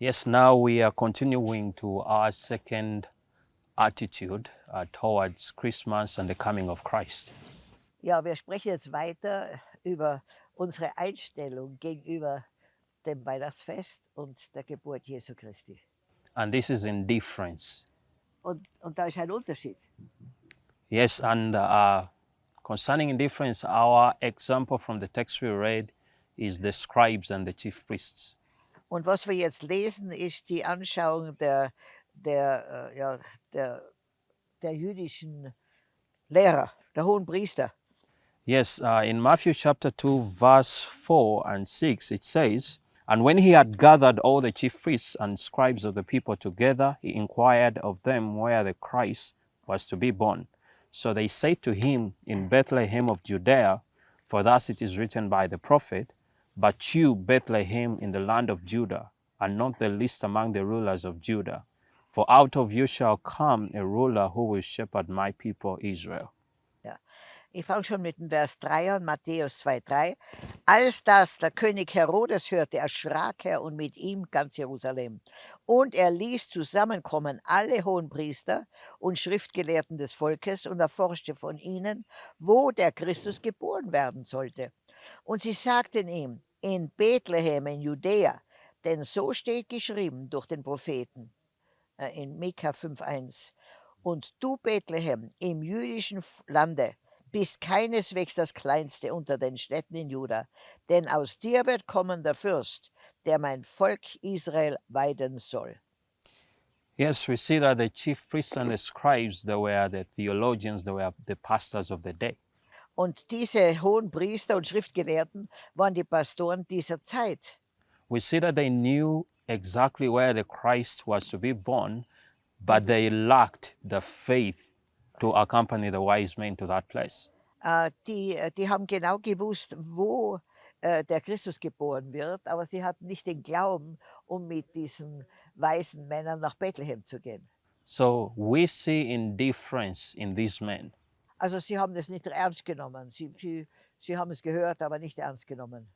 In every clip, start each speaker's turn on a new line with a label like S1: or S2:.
S1: Yes, now we are continuing to our second attitude uh, towards Christmas and the coming of Christ.
S2: Ja, wir sprechen jetzt weiter über unsere Einstellung gegenüber dem Weihnachtsfest und der Geburt Jesu Christi.
S1: And this is in difference.
S2: Und, und da ist ein Unterschied.
S1: Yes, and uh, concerning indifference, our example from the text we read is the scribes and the chief priests.
S2: Und was wir jetzt lesen, ist die Anschauung der, der, äh, ja, der, der jüdischen Lehrer, der hohen Priester.
S1: Yes, uh, in Matthew chapter 2, verse 4 and 6, it says, And when he had gathered all the chief priests and scribes of the people together, he inquired of them where the Christ was to be born. So they said to him, In Bethlehem of Judea, for thus it is written by the prophet, But you, Bethlehem, in the land of Judah, are not the least among the rulers of Judah. For out of you shall come a ruler who will shepherd my people Israel.
S2: Ich fange schon mit dem Vers 3 an, Matthäus 2,3. Als das der König Herodes hörte, erschrak er und mit ihm ganz Jerusalem. Und er ließ zusammenkommen alle Hohenpriester und Schriftgelehrten des Volkes und erforschte von ihnen, wo der Christus geboren werden sollte. Und sie sagten ihm, in Bethlehem in Judäa, denn so steht geschrieben durch den Propheten äh, in Mika 5,1. Und du, Bethlehem, im jüdischen Lande, bist keineswegs das Kleinste unter den Städten in Juda, denn aus dir wird kommen der Fürst, der mein Volk Israel weiden soll.
S1: Yes, we see that the chief priests and the scribes, they were the theologians, they were the pastors of the day.
S2: Und diese hohen Priester und Schriftgelehrten waren die Pastoren dieser Zeit.
S1: We see that they knew exactly where the Christ was to be born, but they lacked the faith to accompany the wise men to that place.
S2: Äh, die, äh, die haben genau gewusst, wo äh, der Christus geboren wird, aber sie hatten nicht den Glauben, um mit diesen weisen Männern nach Bethlehem zu gehen.
S1: So we see indifference in these men.
S2: Also sie haben das nicht ernst genommen. Sie, sie, sie haben es gehört, aber nicht ernst genommen.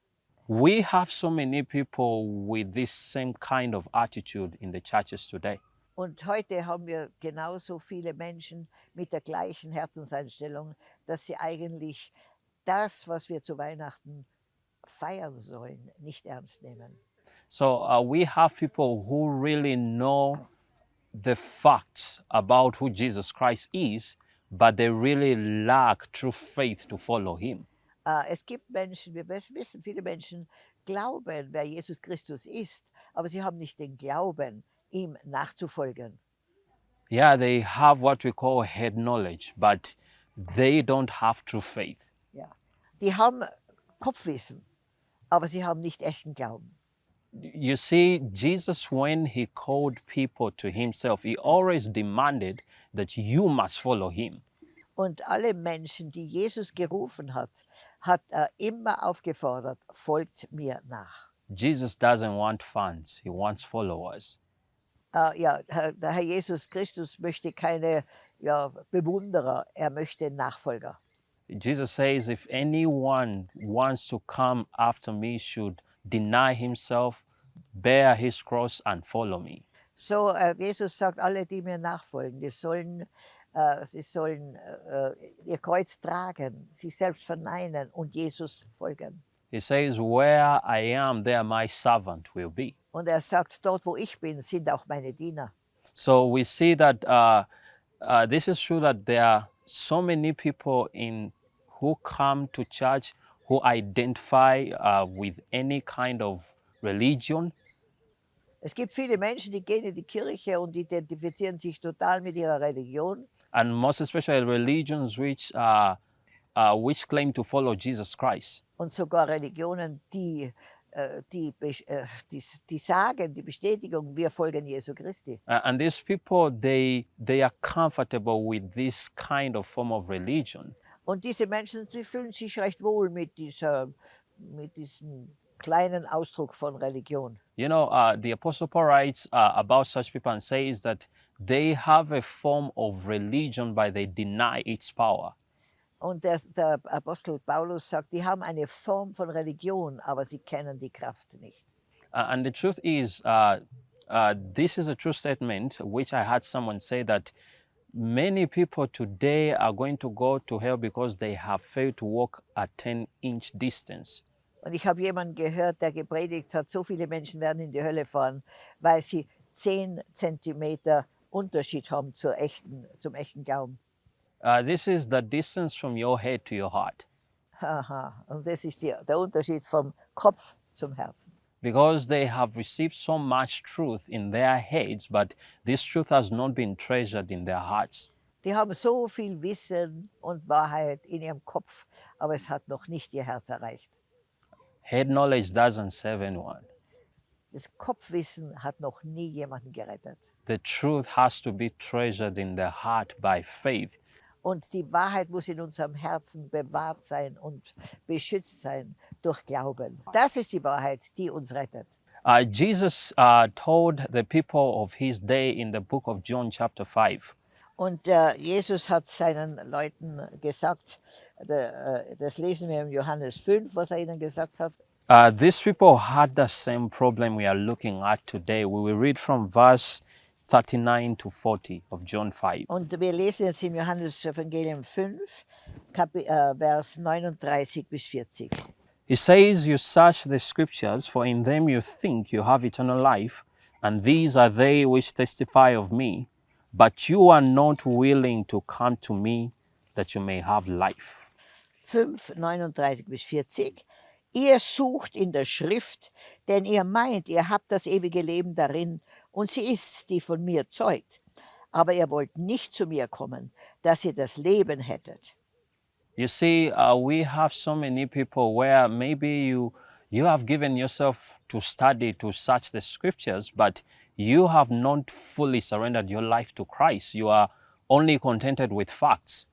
S1: We have so many people with this same kind of attitude in the churches today.
S2: Und heute haben wir genauso viele Menschen mit der gleichen Herzenseinstellung, dass sie eigentlich das, was wir zu Weihnachten feiern sollen, nicht ernst nehmen.
S1: So uh, we have people who really know the facts about who Jesus Christ is, but they really lack true faith to follow him.
S2: Äh, es gibt Menschen, wir wissen, viele Menschen glauben, wer Jesus Christus ist, aber sie haben nicht den Glauben, ihm nachzufolgen.
S1: Yeah, they have what we call head knowledge, but they don't have true faith.
S2: Ja. Die haben Kopfwissen, aber sie haben nicht echten Glauben.
S1: You see, Jesus, when he called people to himself, he always demanded that you must follow him.
S2: Und alle Menschen, die Jesus gerufen hat, hat er immer aufgefordert, folgt mir nach.
S1: Jesus doesn't want fans, he wants followers.
S2: Äh, ja, der Herr Jesus Christus möchte keine ja, Bewunderer, er möchte Nachfolger.
S1: Jesus says, if anyone wants to come after me, should deny himself, bear his cross, and follow me.
S2: So, äh, Jesus sagt, alle, die mir nachfolgen, die sollen, äh, sie sollen äh, ihr Kreuz tragen, sich selbst verneinen und Jesus folgen.
S1: He says, Where I am, there my servant will be.
S2: Und er sagt, dort wo ich bin, sind auch meine Diener.
S1: So we see that uh, uh, this is true that there are so many people in who come to church who identify uh, with any kind of religion,
S2: Es gibt viele Menschen, die gehen in die Kirche und identifizieren sich total mit ihrer Religion.
S1: and most especially religions which uh, uh, which claim to follow Jesus Christ.
S2: und sogar Religionen, die, äh, die, äh, die, die sagen, die Bestätigung, wir folgen Jesu Christi.
S1: And these people, they they are comfortable with this kind of form of religion.
S2: Und diese Menschen, die fühlen sich recht wohl mit, dieser, mit diesem kleinen Ausdruck von Religion.
S1: You know, uh, the Apostle Paul writes uh, about such people and says that they have a form of religion, but they deny its power.
S2: Und der, der Apostel Paulus sagt, die haben eine Form von Religion, aber sie kennen die Kraft nicht.
S1: Uh, and the truth is, uh, Uh, this is a true statement, which I had someone say that many people today are going to go to hell because they have failed to walk a 10 inch distance.
S2: Und ich habe jemanden gehört, der gepredigt hat, so viele Menschen werden in die Hölle fahren, weil sie 10 Zentimeter Unterschied haben zur echten, zum echten Glauben.
S1: Uh, this is the distance from your head to your heart.
S2: Aha. Und das ist die, der Unterschied vom Kopf zum Herzen.
S1: Because they have received so much truth in their heads, but this truth has not been treasured in their hearts.
S2: Die haben so viel Wissen und Wahrheit in ihrem Kopf, aber es hat noch nicht ihr Herz erreicht.
S1: Head knowledge doesn't save anyone.
S2: Das Kopfwissen hat noch nie jemanden gerettet.
S1: The truth has to be treasured in the heart by faith.
S2: Und die Wahrheit muss in unserem Herzen bewahrt sein und beschützt sein durch Glauben. Das ist die Wahrheit, die uns rettet.
S1: Uh, Jesus uh, told the people of his day in the book of John, chapter 5,
S2: Und äh, Jesus hat seinen Leuten gesagt, der, äh, das lesen wir im Johannes 5, was er ihnen gesagt hat.
S1: Uh, these people had the same problem we are looking at today. We will read from verse 39 to 40 of John 5.
S2: Und wir lesen jetzt im Johannes Evangelium 5, Kapi äh, Vers 39 bis 40.
S1: He says, You search the scriptures, for in them you think you have eternal life, and these are they which testify of me. But you are not willing to come to me that you may have life.
S2: 5, 39 bis 40. Ihr sucht in der Schrift, denn ihr meint, ihr habt das ewige Leben darin, und sie ist, die von mir zeugt. Aber ihr wollt nicht zu mir kommen, dass ihr das Leben hättet.
S1: You see, uh, we have so many people where maybe you you have given yourself to study to search the scriptures, but you have not fully surrendered your life to Christ. You are only contented with facts.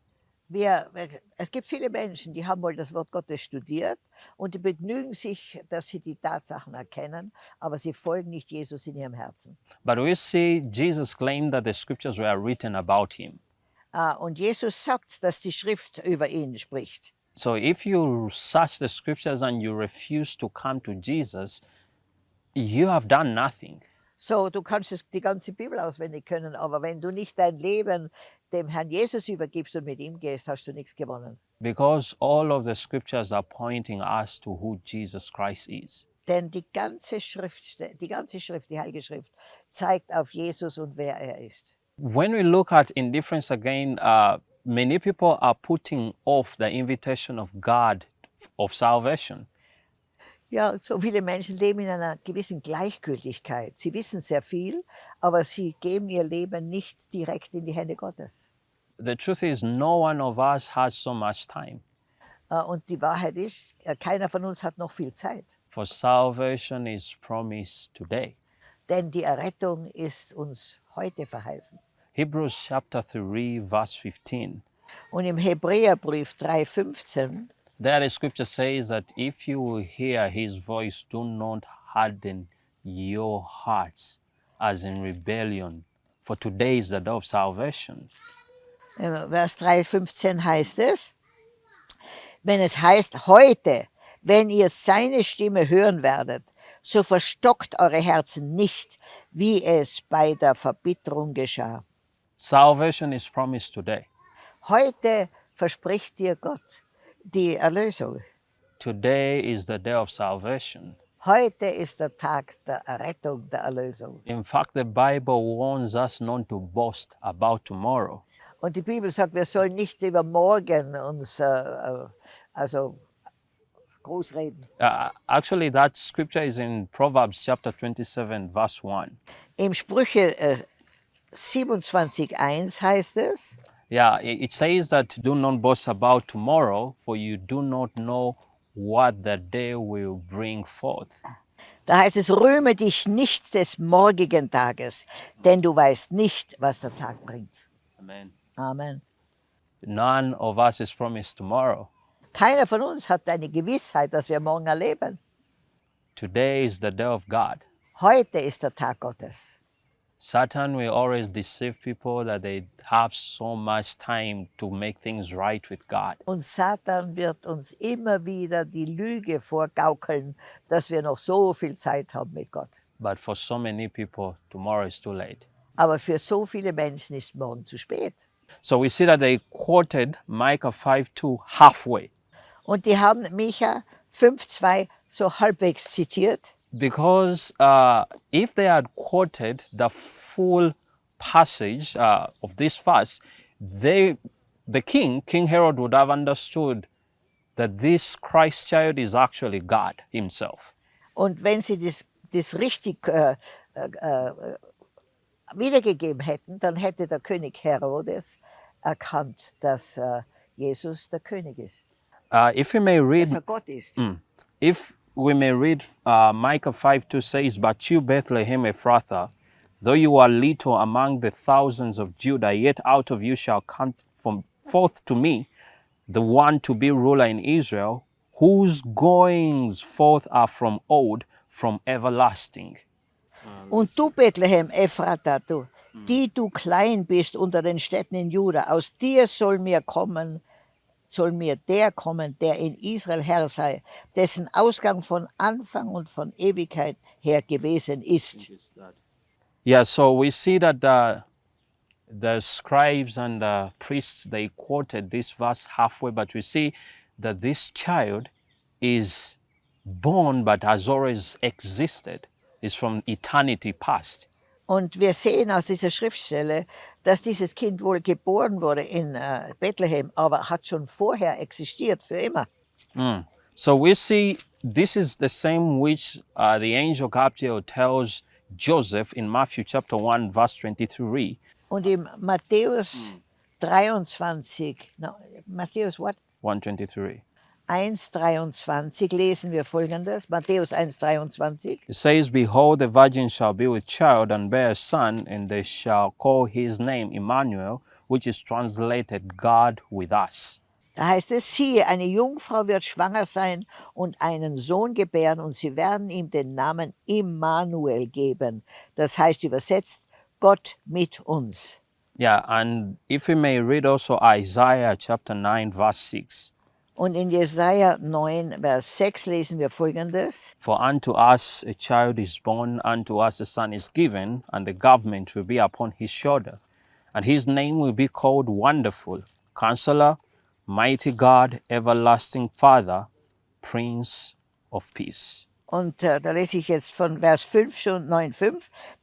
S2: Wir, es gibt viele Menschen, die haben wohl das Wort Gottes studiert und die begnügen sich, dass sie die Tatsachen erkennen, aber sie folgen nicht Jesus in ihrem Herzen.
S1: But we see Jesus claimed that the scriptures were written about him.
S2: Ah, Und Jesus sagt, dass die Schrift über ihn spricht.
S1: So if you search the scriptures and you refuse to come to Jesus, you have done nothing.
S2: So, du kannst es, die ganze Bibel auswendig können, aber wenn du nicht dein Leben dem Herrn Jesus übergibst und mit ihm gehst, hast du nichts gewonnen.
S1: Because all of the scriptures are pointing us to who Jesus Christ is.
S2: Denn die ganze Schrift, die ganze Schrift, die Heilige Schrift, zeigt auf Jesus und wer er ist.
S1: When we look at indifference again, uh, many people are putting off the invitation of God of salvation.
S2: Ja, so viele Menschen leben in einer gewissen Gleichgültigkeit. Sie wissen sehr viel, aber sie geben ihr Leben nicht direkt in die Hände Gottes.
S1: The truth is, no one of us has so much time.
S2: Äh, Und die Wahrheit ist, äh, keiner von uns hat noch viel Zeit.
S1: For salvation is promised today.
S2: Denn die Errettung ist uns heute verheißen.
S1: Hebrews chapter 3, verse 15.
S2: Und im Hebräerbrief 3,15
S1: There the scripture says that if you hear his voice, do not harden your hearts as in rebellion. For today is the day of salvation.
S2: Äh, Vers 3,15 heißt es, wenn es heißt, heute, wenn ihr seine Stimme hören werdet, so verstockt eure Herzen nicht, wie es bei der Verbitterung geschah.
S1: Salvation is promised today.
S2: Heute verspricht dir Gott die Erlösung.
S1: Today is the day of salvation.
S2: Heute ist der Tag der Errettung, der Erlösung.
S1: In fact, the Bible warns us not to boast about tomorrow.
S2: Und die Bibel sagt, wir sollen nicht über morgen uns äh, äh, also groß reden.
S1: Uh, actually, that scripture is in Proverbs chapter 27, verse 1.
S2: Im Sprüche äh, 27.1 heißt es,
S1: Yeah, it says that do not boast about tomorrow, for you do not know what the day will bring forth.
S2: da heißt es, rühme dich nicht des morgigen Tages, denn du weißt nicht, was der Tag bringt.
S1: Amen.
S2: Amen.
S1: None of us is promised tomorrow.
S2: Keiner von uns hat eine Gewissheit, dass wir morgen erleben.
S1: Today is the day of God.
S2: Heute ist der Tag Gottes.
S1: Satan will always deceive people that they have so much time to make things right with God.
S2: Und Satan wird uns immer wieder die Lüge vorgaukeln, dass wir noch so viel Zeit haben mit Gott.
S1: But for so many people, tomorrow is too late.
S2: Aber für so viele Menschen ist morgen zu spät.
S1: So we see that they quoted Micah 5 2 halfway
S2: Und die haben Micha 5,2 so halbwegs zitiert,
S1: because uh, if they had quoted the full passage uh, of this verse, they, the king, King Herod, would have understood that this Christ child is actually God Himself.
S2: Und wenn sie das, das richtig äh, äh, äh, wiedergegeben hätten, dann hätte der König Herodes erkannt, dass äh, Jesus der König ist,
S1: Uh, if we may read
S2: dass er Gott ist.
S1: Mm. If we may read uh, Micah 5 2 says, But you, Bethlehem Ephrathah, though you are little among the thousands of Judah, yet out of you shall come from forth to me the one to be ruler in Israel, whose goings forth are from old, from everlasting.
S2: Und du, Bethlehem, Ephrata, du, die du klein bist unter den Städten in Juda, aus dir soll mir kommen, soll mir der kommen, der in Israel Herr sei, dessen Ausgang von Anfang und von Ewigkeit her gewesen ist.
S1: Yeah, so we see that the, the scribes and the priests they quoted this verse halfway, but we see that this child is born but has always existed, is from eternity past.
S2: Und wir sehen aus dieser Schriftstelle, dass dieses Kind wohl geboren wurde in äh, Bethlehem, aber hat schon vorher existiert, für immer.
S1: Mm. So we see this is the same which uh, the angel Gabriel tells Joseph in Matthew chapter 1, verse 23.
S2: Und im Matthäus 23, no, Matthäus what?
S1: 123.
S2: 1,23 lesen wir folgendes, Matthäus 1,23.
S1: It says, Behold, the virgin shall be with child and bear a son, and they shall call his name Emmanuel, which is translated God with us.
S2: Da heißt es, siehe, eine Jungfrau wird schwanger sein und einen Sohn gebären und sie werden ihm den Namen Immanuel geben. Das heißt übersetzt, Gott mit uns.
S1: Yeah, and if we may read also Isaiah chapter 9, verse 6.
S2: Und in Jesaja 9, Vers 6 lesen wir folgendes.
S1: For unto us a child is born, unto us a son is given, and the government will be upon his shoulder. And his name will be called Wonderful, Counselor, Mighty God, Everlasting Father, Prince of Peace.
S2: Und äh, da lese ich jetzt von Vers 5 schon 9,5.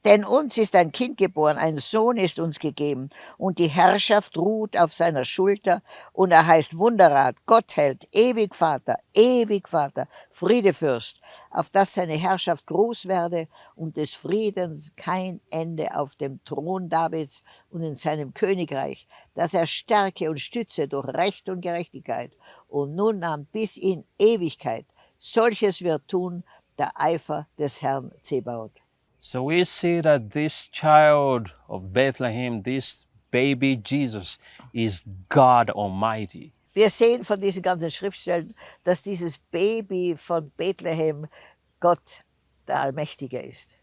S2: Denn uns ist ein Kind geboren, ein Sohn ist uns gegeben, und die Herrschaft ruht auf seiner Schulter, und er heißt Wunderrat, Gottheld, ewig Vater, ewig Vater, Friedefürst, auf dass seine Herrschaft groß werde und des Friedens kein Ende auf dem Thron Davids und in seinem Königreich, dass er stärke und stütze durch Recht und Gerechtigkeit und nun an bis in Ewigkeit. Solches wird tun der Eifer des Herrn Zebaoth.
S1: So we see that this child of Bethlehem, this baby Jesus, is God Almighty.
S2: Wir sehen von diesen ganzen Schriftstellen, dass dieses Baby von Bethlehem Gott der Allmächtige ist.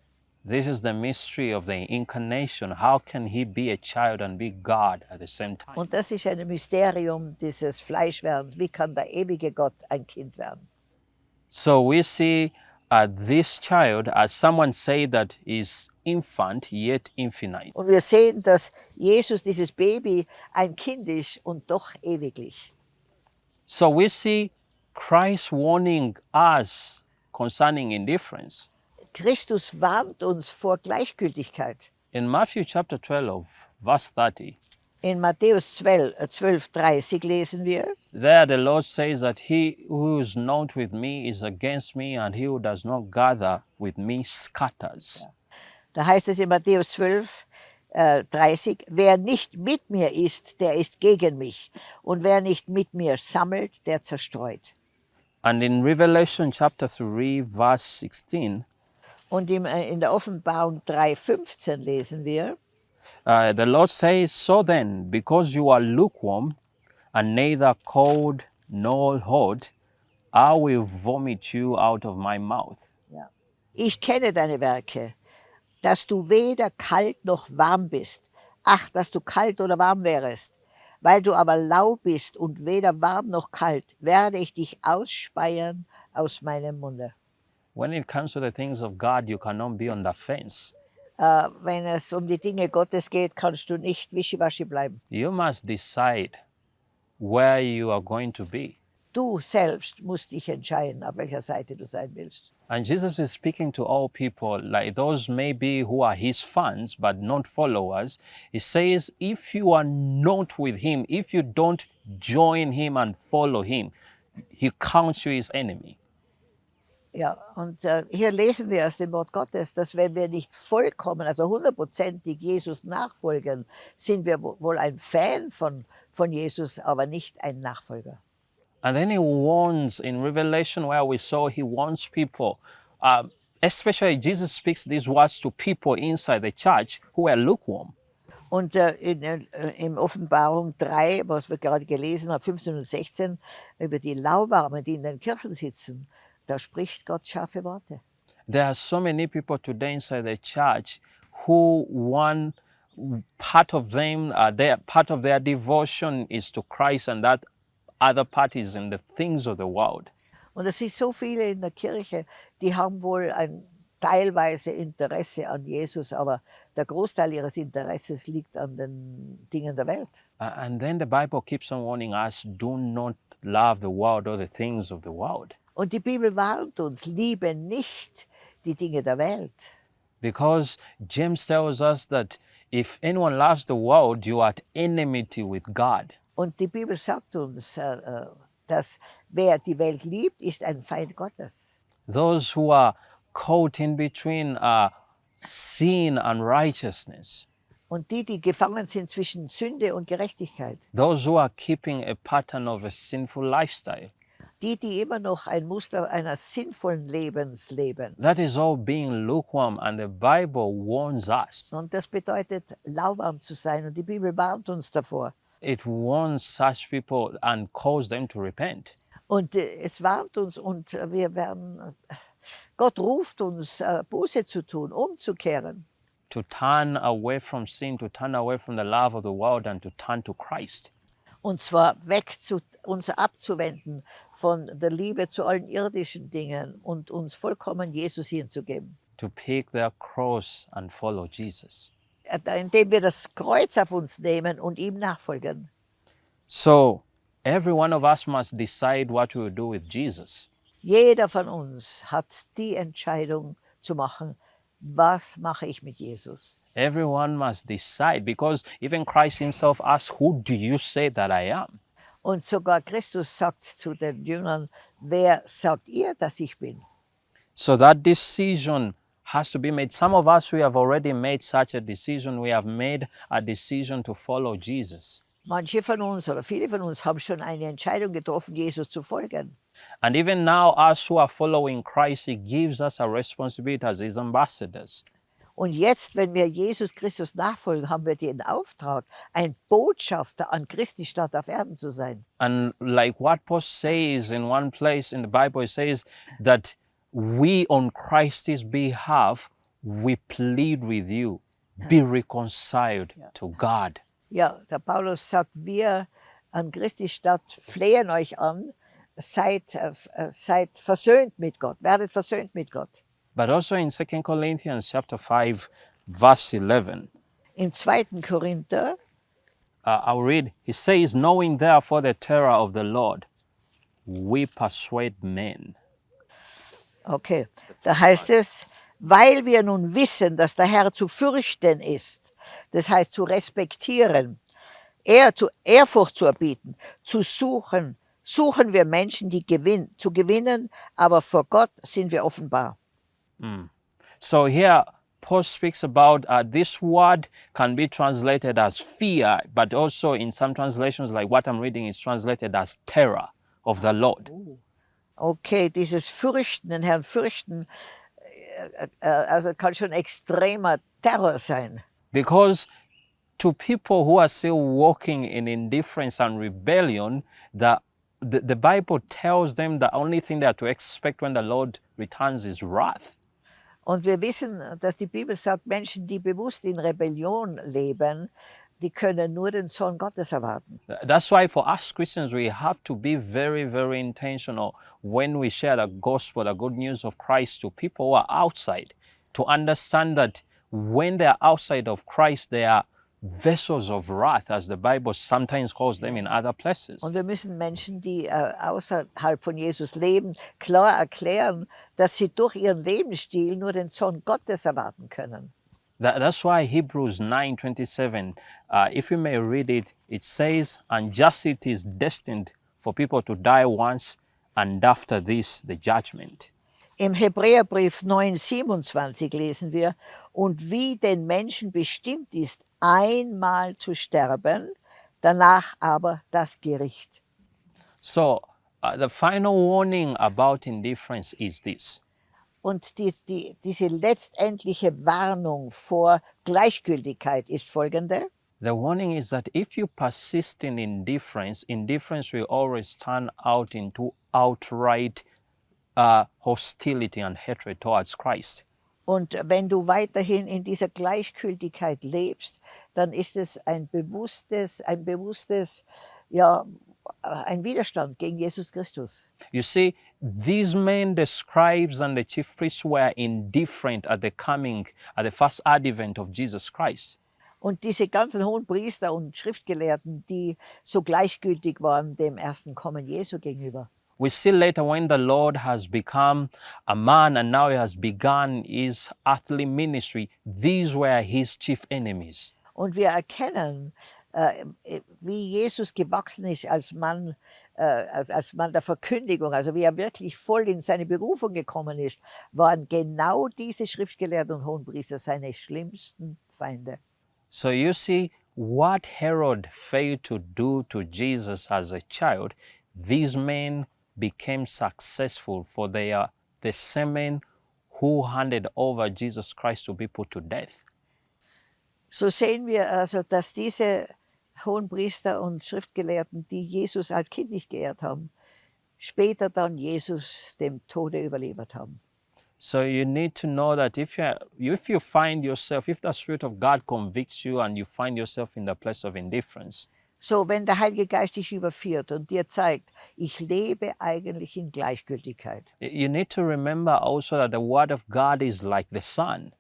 S1: This is the mystery of the incarnation. How can he be a child and be God at the same time?
S2: Und das ist ein Mysterium dieses Fleischwerdens. Wie kann der ewige Gott ein Kind werden?
S1: So we see uh, this child, as someone say that is infant yet infinite.
S2: Und wir sehen, dass Jesus, dieses Baby, ein Kind ist und doch ewiglich.
S1: So we see Christ warning us concerning indifference.
S2: Christus warnt uns vor Gleichgültigkeit.
S1: In Matthew chapter 12, verse 30,
S2: In Matthäus 12, äh, 12 30 lesen wir,
S1: there the Lord says that he who is not with me is against me, and he who does not gather with me scatters.
S2: da heißt es in Matthäus 12, äh, 30, wer nicht mit mir ist, der ist gegen mich. Und wer nicht mit mir sammelt, der zerstreut.
S1: And in Revelation chapter 3, verse 16,
S2: Und im, äh, in der Offenbarung 3,15 lesen wir,
S1: Uh, the Lord says, So then, because you are lukewarm and neither cold nor hot, I will vomit you out of my mouth.
S2: ich kenne deine Werke, dass du weder kalt noch warm bist. Ach, dass du kalt oder warm wärest. Weil du aber lau bist und weder warm noch kalt, werde ich dich ausspeien aus meinem Munde.
S1: when it comes to the things of God, you cannot be on the fence.
S2: Äh, wenn es um die Dinge Gottes geht, kannst du nicht wischiwaschi bleiben.
S1: You must decide where you are going to be.
S2: Du selbst musst dich entscheiden, auf welcher Seite du sein willst.
S1: And Jesus is speaking to all people, like those maybe who are his fans but not followers. He says, if you are not with him, if you don't join him and follow him, he counts you his enemy.
S2: Ja, und äh, hier lesen wir aus dem Wort Gottes, dass wenn wir nicht vollkommen, also hundertprozentig Jesus nachfolgen, sind wir wo- wohl ein Fan von, von Jesus, aber nicht ein Nachfolger.
S1: And then he warns in Revelation, where we saw he warns people, um, especially Jesus speaks these words to people inside the church who are lukewarm.
S2: Und äh, in, äh, in Offenbarung 3, was wir gerade gelesen haben, 15 und 16, über die Lauwarmen, die in den Kirchen sitzen, da spricht Gott scharfe Worte.
S1: There are so many people today inside the church who one part of them, uh, their part of their devotion is to Christ, and that other part is in the things of the world.
S2: Und es sind so viele in der Kirche, die haben wohl ein teilweise Interesse an Jesus, aber der Großteil ihres Interesses liegt an den Dingen der Welt.
S1: Uh, and then the Bible keeps on warning us: do not love the world or the things of the world.
S2: Und die Bibel warnt uns, liebe nicht die Dinge der Welt.
S1: Because James tells us that if anyone loves the world, you are at enmity with God.
S2: Und die Bibel sagt uns, äh, äh, dass wer die Welt liebt, ist ein Feind Gottes.
S1: Those who are caught in between uh, sin and righteousness,
S2: Und die, die gefangen sind zwischen Sünde und Gerechtigkeit,
S1: those who are keeping a pattern of a sinful lifestyle,
S2: die, die immer noch ein Muster einer sinnvollen Lebens leben.
S1: that is all being lukewarm, and the Bible warns us.
S2: Und das bedeutet, lauwarm zu sein. Und die Bibel warnt uns davor.
S1: It warns such people and calls them to repent.
S2: Und äh, es warnt uns und wir werden, äh, Gott ruft uns, äh, Buße zu tun, umzukehren.
S1: To turn away from sin, to turn away from the love of the world, and to turn to Christ.
S2: Und zwar weg zu uns abzuwenden von der Liebe zu allen irdischen Dingen und uns vollkommen Jesus hinzugeben.
S1: to pick their cross and follow Jesus.
S2: Äh, Indem wir das Kreuz auf uns nehmen und ihm nachfolgen.
S1: So, every one of us must decide what we will do with Jesus.
S2: Jeder von uns hat die Entscheidung zu machen, was mache ich mit Jesus?
S1: Everyone must decide because even Christ himself asked, Who do you say that I am?
S2: Und sogar Christus sagt zu den Jüngern, wer sagt ihr, dass ich bin?
S1: So that decision has to be made. Some of us, we have already made such a decision. We have made a decision to follow Jesus.
S2: Manche von uns oder viele von uns haben schon eine Entscheidung getroffen, Jesus zu folgen.
S1: And even now, us who are following Christ, He gives us a responsibility as His ambassadors.
S2: Und jetzt, wenn wir Jesus Christus nachfolgen, haben wir den Auftrag, ein Botschafter an Christi Stadt auf Erden zu sein.
S1: And like what Paul says in one place in the Bible, it says that we on Christ's behalf, we plead with you, be reconciled to God.
S2: Ja, der Paulus sagt, wir an Christi Stadt flehen euch an, seid, äh, äh, seid versöhnt mit Gott, werdet versöhnt mit Gott.
S1: But also in 2 Corinthians chapter 5, verse 11,
S2: In 2. Korinther,
S1: uh, I'll read, he says, Knowing therefore the terror of the Lord, we persuade men.
S2: okay, da heißt es, weil wir nun wissen, dass der Herr zu fürchten ist, das heißt zu respektieren, er zu Ehrfurcht zu erbieten, zu suchen, suchen wir Menschen, die gewinn, zu gewinnen, aber vor Gott sind wir offenbar.
S1: So here, Paul speaks about uh, this word can be translated as fear, but also in some translations, like what I'm reading, is translated as terror of the Lord.
S2: Okay, dieses Fürchten, den Herrn fürchten, äh, äh, also kann schon extremer Terror sein.
S1: Because to people who are still walking in indifference and rebellion, the, the, the Bible tells them the only thing they are to expect when the Lord returns is wrath.
S2: Und wir wissen, dass die Bibel sagt, Menschen, die bewusst in Rebellion leben, die können nur den Sohn Gottes erwarten.
S1: Th- That's why for us Christians, we have to be very, very intentional when we share the gospel, the good news of Christ to people who are outside, to understand that when they are outside of Christ, they are vessels of wrath, as the Bible sometimes calls them in other places.
S2: Und wir müssen Menschen, die äh, außerhalb von Jesus leben, klar erklären, dass sie durch ihren Lebensstil nur den Sohn Gottes erwarten können.
S1: That, that's why Hebrews 9:27, uh, if you may read it, it says, "And justice is destined for people to die once, and after this the judgment."
S2: Im Hebräerbrief 9,27 lesen wir, und wie den Menschen bestimmt ist, einmal zu sterben, danach aber das Gericht.
S1: So uh, the final warning about indifference is this:
S2: Und die, die, diese letztendliche Warnung vor Gleichgültigkeit ist folgende.
S1: the warning is that if you persist in indifference, indifference will always turn out into outright uh, hostility and hatred towards Christ.
S2: Und wenn du weiterhin in dieser Gleichgültigkeit lebst, dann ist es ein bewusstes, ein bewusstes, ja, ein Widerstand gegen Jesus Christus.
S1: You see, these men, the scribes and the chief priests, were indifferent at the coming, at the first advent of Jesus Christ.
S2: Und diese ganzen hohen Priester und Schriftgelehrten, die so gleichgültig waren dem ersten Kommen Jesu gegenüber.
S1: We see later when the Lord has become a man and now he has begun his earthly ministry, these were his chief enemies.
S2: Und wir erkennen, äh, wie Jesus gewachsen ist als Mann, äh, als, als Mann der Verkündigung, also wie er wirklich voll in seine Berufung gekommen ist, waren genau diese Schriftgelehrten und Hohenpriester seine schlimmsten Feinde.
S1: So you see, what Herod failed to do to Jesus as a child, these men became successful for they are the same men who handed over Jesus Christ to be put to death.
S2: So sehen wir also, dass er diese Hohenpriester und Schriftgelehrten, die er Jesus als Kind nicht geehrt haben, später dann Jesus dem Tode überliefert haben.
S1: So you need to know that if you if you find yourself, if the Spirit of God convicts you and you find yourself in the place of indifference,
S2: So, wenn der Heilige Geist dich überführt und dir zeigt, ich lebe eigentlich in Gleichgültigkeit,
S1: you need to remember also that the Word of God is like the sun.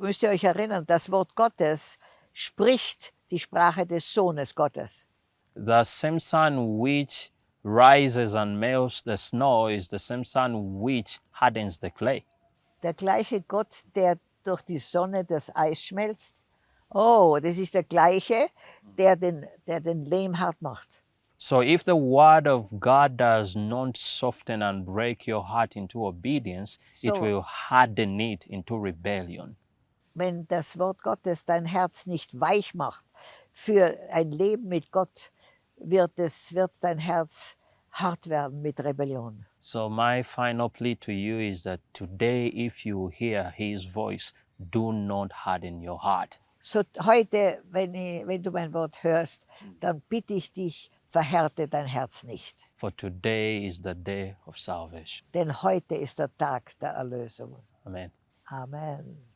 S2: müsst ihr euch erinnern, das Wort Gottes spricht die Sprache des Sohnes Gottes.
S1: The same sun which rises and melts the snow is the same sun which hardens the clay.
S2: Der gleiche Gott, der durch die Sonne das Eis schmelzt. Oh, das ist der gleiche, der den, der den Lehm hart macht.
S1: So if the word of God does not soften and break your heart into obedience, it
S2: So-
S1: will harden it into rebellion.
S2: Wenn das Wort Gottes dein Herz nicht weich macht für ein Leben mit Gott, wird, es, wird dein Herz hart werden mit Rebellion.
S1: So my final plea to you is that today if you hear his voice, do not harden your heart.
S2: So heute, wenn, ich, wenn du mein Wort hörst, dann bitte ich dich, verhärte dein Herz nicht.
S1: For today is the day of salvation.
S2: Denn heute ist der Tag der Erlösung.
S1: Amen.
S2: Amen.